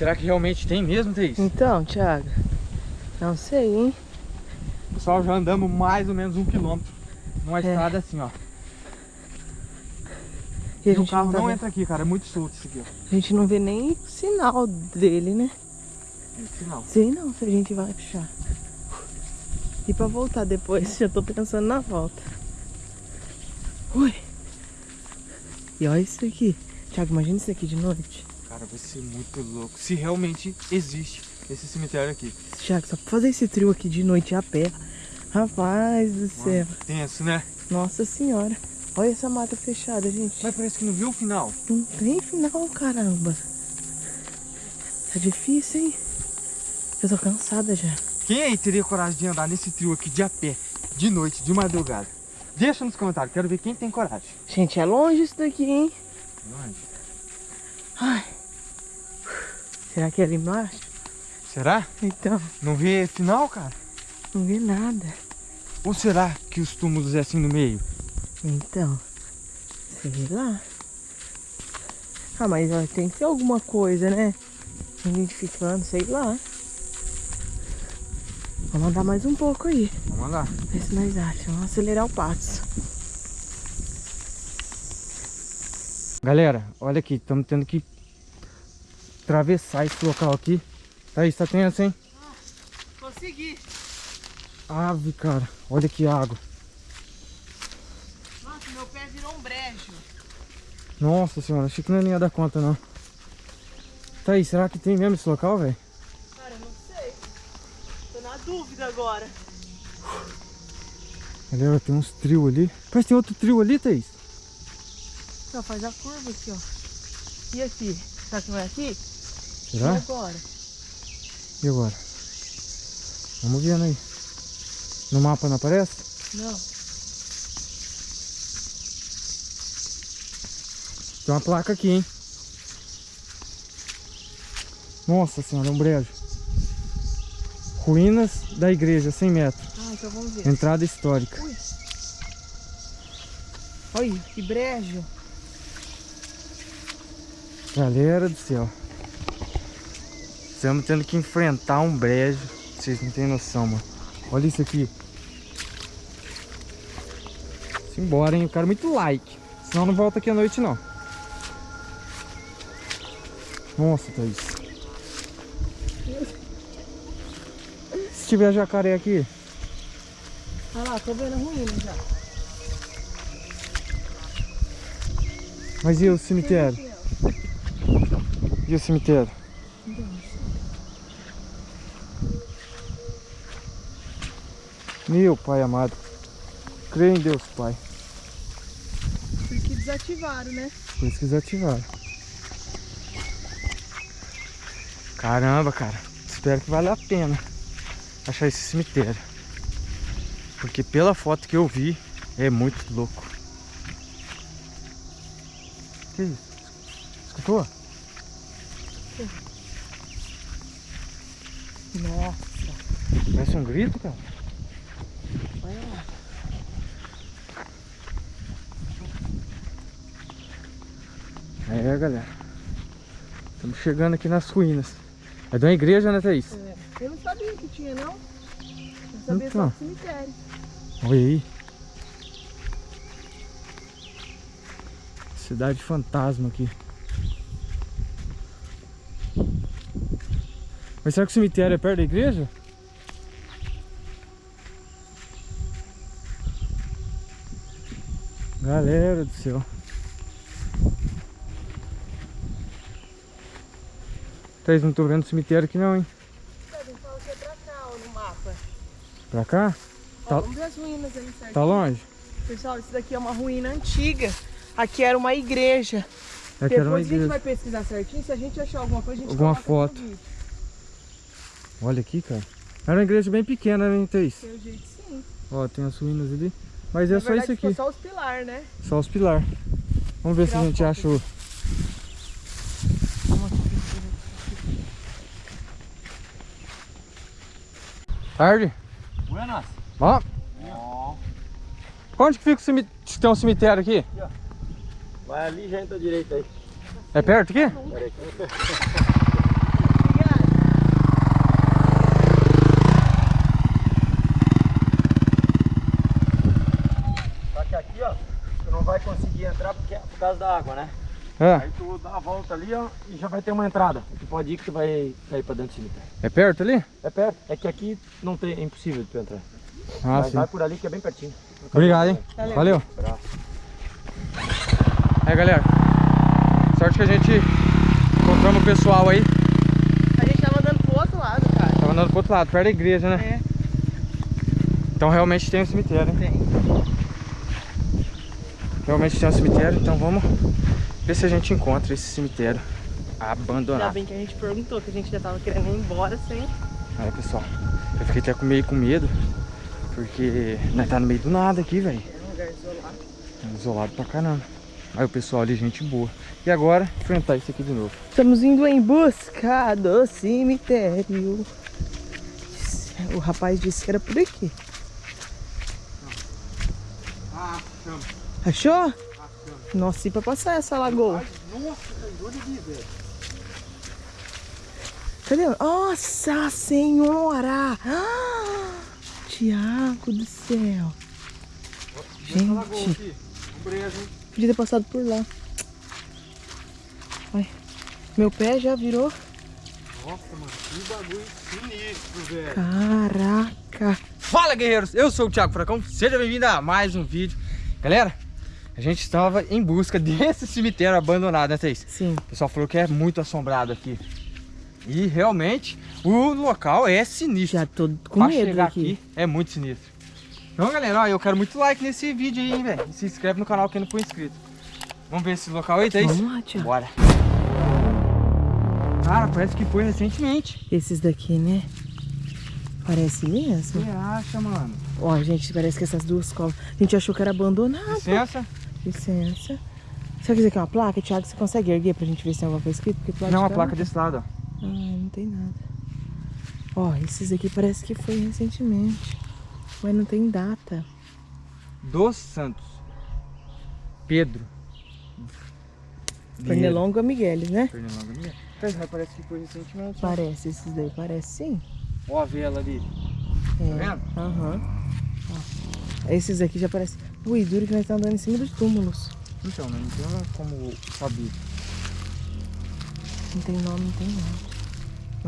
Será que realmente tem mesmo, Thaís? Então, Thiago, não sei, hein? Pessoal, já andamos mais ou menos um quilômetro numa É. estrada assim, ó. E E o carro não, tá não entra aqui, cara. É muito solto isso aqui, ó. a gente não vê nem sinal dele, né? Esse não. Sei não se a gente vai achar. E pra voltar depois, já tô pensando na volta. Ui. E olha isso aqui. Thiago, imagina isso aqui de noite. Cara, vai ser muito louco. Se realmente existe esse cemitério aqui. Thiago, só pra fazer esse trio aqui de noite a pé. Rapaz do céu. Mano, tenso, né? Nossa senhora. Olha essa mata fechada, gente. Mas parece que não viu o final. Não tem final, caramba. Tá difícil, hein? Eu tô cansada já. Quem aí teria coragem de andar nesse trio aqui de a pé, de noite, de madrugada? Deixa nos comentários, quero ver quem tem coragem. Gente, é longe isso daqui, hein? Ai. Será que é ali embaixo? Será? Então, Não vê final, cara? não vê nada. Ou será que os túmulos é assim no meio? Então, sei lá. Ah, mas ó, tem que ter alguma coisa, né? Identificando, sei lá. Vamos andar mais um pouco aí. Vamos lá. Ver se nós achamos. Vamos acelerar o passo. Galera, olha aqui, estamos tendo que atravessar esse local aqui. Thaís, tá tenso, hein? Consegui. Ave, cara. Olha que água. Nossa, meu pé virou um brejo. Nossa senhora, achei que não ia dar conta, não. Thaís, será que tem mesmo esse local, velho? Cara, eu não sei. Tô na dúvida agora. Galera, tem uns trio ali. Parece que tem outro trio ali, Thaís. Ó, faz a curva aqui, ó. E aqui? Será que não é aqui? E Será? agora? E agora? Vamos vendo aí. No mapa não aparece? Não. Tem uma placa aqui, hein? Nossa senhora, é um brejo. Ruínas da igreja, 100 metros. Ah, então vamos ver. Entrada histórica. Ui. Olha, que brejo. Galera do céu. Estamos tendo que enfrentar um brejo. Vocês não têm noção, mano. Olha isso aqui. Simbora, hein? Eu quero muito like. Senão não volta aqui à noite, não. Nossa, Thaís. Se tiver jacaré aqui. Olha lá, tô vendo ruína já. Mas e o cemitério? E o cemitério? Meu pai amado. Creio em Deus, Pai. Por isso que desativaram, né? Por isso que eles ativaram. Caramba, cara. Espero que valha a pena achar esse cemitério. Porque pela foto que eu vi, é muito louco. Que isso? Escutou? Nossa, Parece um grito, cara. É, galera. Estamos chegando aqui nas ruínas. É de uma igreja, né, Thaís? É, Eu não sabia que tinha, não. Eu sabia Então. só do cemitério. Olha aí. Cidade fantasma aqui. Mas será que o cemitério é perto da igreja? Galera do céu. Vocês não estão vendo o cemitério aqui não, hein? Ele fala que é pra cá, ó, no mapa. Pra cá? Ó, Tá- vamos ver as ruínas ali certo. Tá longe? Pessoal, isso daqui é uma ruína antiga. Aqui era uma igreja. É que era uma Depois a gente igreja. vai pesquisar certinho. Se a gente achar alguma coisa, a gente Alguma foto. Olha aqui, cara. Era uma igreja bem pequena, né, Thaís? Pelo jeito, sim. Ó, tem as ruínas ali. Mas é Na só verdade, isso aqui. só os pilares, né? Só os pilar. Vamos ver se a gente foto achou. Tarde. Buenas. Bom? Onde que fica o cemitério? Tem um cemitério aqui? Vai ali já entra direito aí. É perto aqui? Só que aqui, ó, tu não vai conseguir entrar porque, é por causa da água, né? Ah, Aí tu dá a volta ali, ó, e já vai ter uma entrada. Tu pode ir que tu vai sair pra dentro do cemitério. é perto ali? É perto. É que aqui não tem, é impossível de tu entrar. Ah, Mas sim. vai por ali que é bem pertinho. Obrigado, hein? Valeu. Valeu. Aí, galera. Sorte que a gente encontramos o pessoal aí. A gente tava andando pro outro lado, cara. Tava andando pro outro lado, perto da igreja, né? É, Então realmente tem um cemitério, hein? tem. Realmente tem um cemitério, então vamos ver se a gente encontra esse cemitério Ainda abandonado. bem que a gente perguntou, que a gente já tava querendo ir embora sem. Aí, pessoal, eu fiquei até com meio com medo, porque nós tá no meio do nada aqui, velho. É um lugar isolado. Isolado pra caramba. Aí o pessoal ali, gente boa. E agora, enfrentar isso aqui de novo. Estamos indo em busca do cemitério. O rapaz disse que era por aqui. Ah, chama. Achou? Nossa, e pra passar essa lagoa? Cadê? Nossa Senhora! Ah, Tiago do céu. Gente, podia ter passado por lá. Ai, meu pé já virou. Nossa, mano, que bagulho sinistro, velho. Caraca. Fala, guerreiros! Eu sou o Thiago Furacão, seja bem-vindo a mais um vídeo. Galera, a gente estava em busca desse cemitério abandonado, né, Thaís? Sim. O pessoal falou que é muito assombrado aqui. E realmente, o local é sinistro. Já tô com pra medo chegar aqui. aqui é muito sinistro. Então, galera, ó, eu quero muito like nesse vídeo aí, hein, velho. Se inscreve no canal quem não for inscrito. Vamos ver esse local aí, Thaís? Vamos lá, Tiago. Bora. Cara, parece que foi recentemente. Esses daqui, né? Parece mesmo. Você acha, mano? Ó, gente, parece que essas duas covas. A gente achou que era abandonado. Licença. Licença. Você quiser que é uma placa, Thiago? Você consegue erguer pra gente ver se tem alguma coisa escrita? Porque do lado Não, de a cá placa desse lado, ó. Ah, não tem nada. Ó, esses aqui parece que foi recentemente. Mas não tem data. Dos Santos. Pedro. Pernilongo Miguel, né? Pernilongo Miguel. Mas Parece que foi recentemente. Parece, esses daí parece sim. Ó a vela ali. É. Tá vendo? Aham. Ó. Esses aqui já parecem. Ui, duro que nós estamos andando em cima dos túmulos. Então, né, não tem como saber. Não tem nome, não tem nada.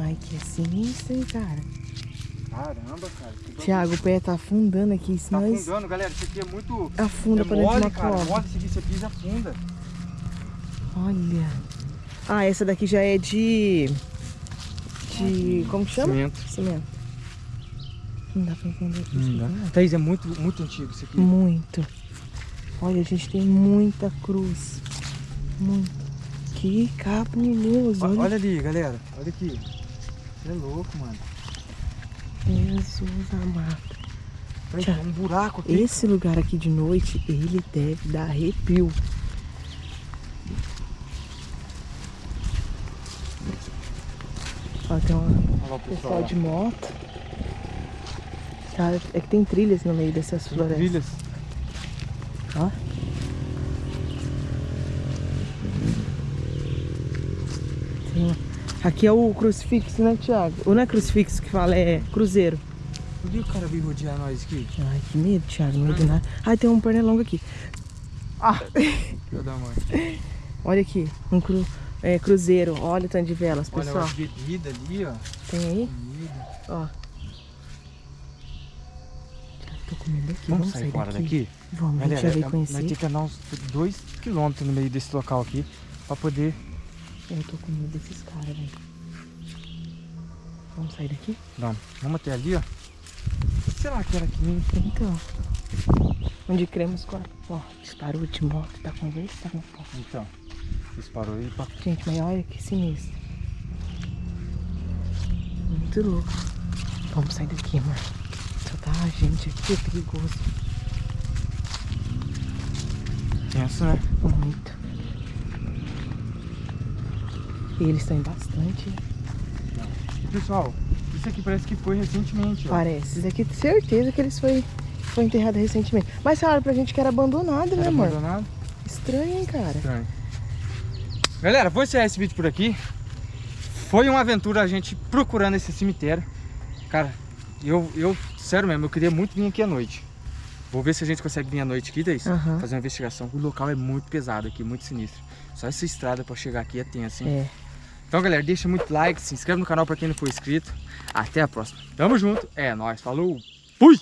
Ai, que é sinistro, hein, cara. Caramba, cara. Tiago, o pé tá afundando aqui, Tá nós afundando, galera. Isso aqui é muito... afunda é pra dentro de mole, uma cara. Mole, se você pisa, afunda. Olha. Ah, essa daqui já é de. De. Como que chama? Cimento. Cimento. Não dá pra entender aqui. Não isso né? Thaís, é muito, muito antigo isso aqui. Muito. Olha, a gente tem muita cruz. Muito. Que cabuloso. Olha. Olha ali, galera. Olha aqui. Você é louco, mano. Jesus amado. Peraí, Tchau. tem um buraco aqui. Esse lugar aqui de noite, ele deve dar arrepio. Ó, tem uma Olha pessoal. pessoal de moto. Tá, é que tem trilhas no meio dessas Tem florestas. trilhas. Ó. Uma- Aqui é o crucifixo, né, Thiago? Ou não é crucifixo que fala, é cruzeiro. Por que o cara veio rodear nós aqui? Ai, que medo, Thiago, não medo nada. Ai, tem um pernilongo aqui. Ah! Filho da mãe. Olha aqui, um cru, é, cruzeiro. Olha o tanto de velas, Olha pessoal. a bebida ali, ó. Tem aí? Comida. Ó. Tô com medo aqui. Vamos sair fora daqui? Vamos, a gente já Galera, veio nós conhecer. temos que andar uns 2 km no meio desse local aqui pra poder. Eu tô com medo desses caras, velho. Vamos sair daqui? Vamos, vamos até ali, ó. Será que era aqui mesmo? Então. Onde cremos com a... Ó, disparou de moto, tá conversando. pô. Então, disparou aí pra. Gente, mas olha que sinistro. Muito louco. Vamos sair daqui, mano. Tá gente aqui, é perigoso. Tenso, né? Muito. E eles estão em bastante. Pessoal, isso aqui parece que foi recentemente, ó. Parece. Isso aqui, certeza que eles foi, foi enterrado recentemente. Mas falaram pra gente que era abandonado, né, Era amor? abandonado. Estranho, hein, cara? Estranho. Galera, vou encerrar esse vídeo por aqui. Foi uma aventura a gente procurando esse cemitério. Cara, eu, eu, sério mesmo, eu queria muito vir aqui à noite. Vou ver se a gente consegue vir à noite aqui, Thaís. Aham. Fazer uma investigação. O local é muito pesado aqui, muito sinistro. Só essa estrada pra chegar aqui é tenso, hein? É. Então, galera, deixa muito like, se inscreve no canal pra quem não for inscrito. Até a próxima. Tamo junto. É nóis. Falou. Fui!